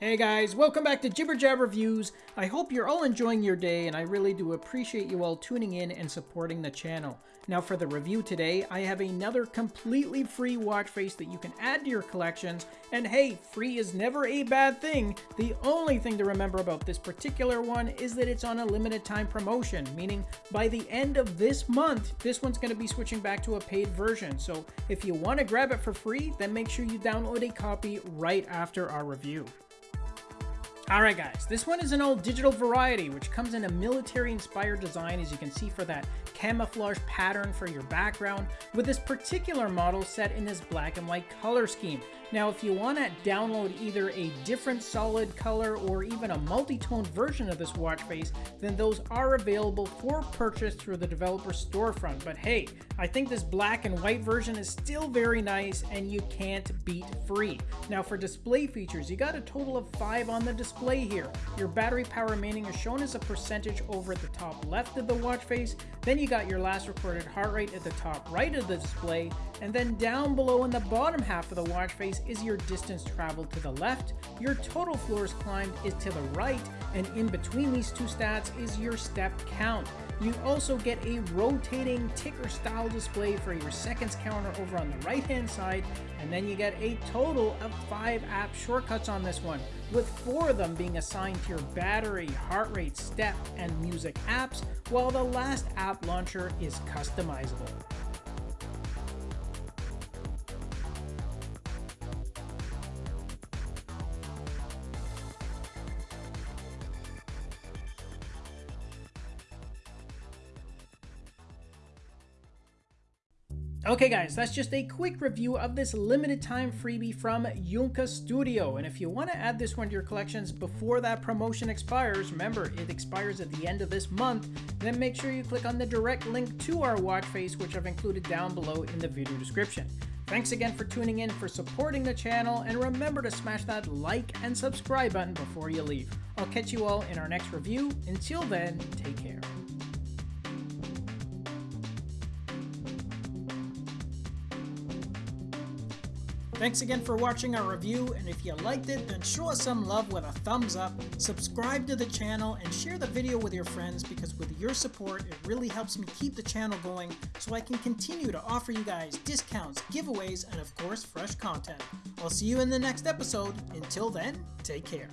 Hey guys, welcome back to Jibber Jab Reviews. I hope you're all enjoying your day and I really do appreciate you all tuning in and supporting the channel. Now for the review today, I have another completely free watch face that you can add to your collections. And hey, free is never a bad thing. The only thing to remember about this particular one is that it's on a limited time promotion, meaning by the end of this month, this one's going to be switching back to a paid version. So if you want to grab it for free, then make sure you download a copy right after our review. Alright guys, this one is an old digital variety which comes in a military inspired design as you can see for that camouflage pattern for your background with this particular model set in this black and white color scheme. Now if you want to download either a different solid color or even a multi-tone version of this watch face, then those are available for purchase through the developer storefront. But hey, I think this black and white version is still very nice and you can't beat free. Now for display features, you got a total of 5 on the display here. Your battery power remaining is shown as a percentage over at the top left of the watch face, then you got your last recorded heart rate at the top right of the display, and then down below in the bottom half of the watch face is your distance traveled to the left, your total floors climbed is to the right, and in between these two stats is your step count. You also get a rotating ticker style display for your seconds counter over on the right hand side, and then you get a total of 5 app shortcuts on this one, with 4 of them being assigned to your battery, heart rate, step, and music apps, while the last app launcher is customizable. Okay guys, that's just a quick review of this limited time freebie from Yunka Studio. And if you want to add this one to your collections before that promotion expires, remember it expires at the end of this month, then make sure you click on the direct link to our watch face which I've included down below in the video description. Thanks again for tuning in, for supporting the channel, and remember to smash that like and subscribe button before you leave. I'll catch you all in our next review. Until then, take care. Thanks again for watching our review, and if you liked it, then show us some love with a thumbs up, subscribe to the channel, and share the video with your friends because with your support, it really helps me keep the channel going so I can continue to offer you guys discounts, giveaways, and of course, fresh content. I'll see you in the next episode. Until then, take care.